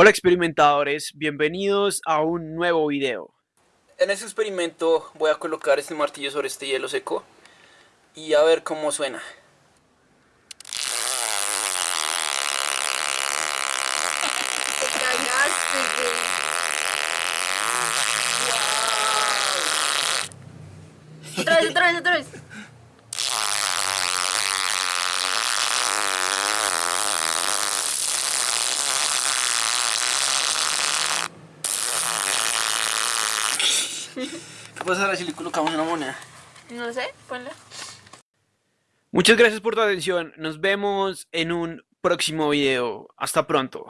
Hola experimentadores, bienvenidos a un nuevo video. En este experimento voy a colocar este martillo sobre este hielo seco y a ver cómo suena. Otra vez, otra vez, otra vez. ¿Qué pasará si le colocamos una moneda? No sé, ponla. Muchas gracias por tu atención, nos vemos en un próximo video. Hasta pronto.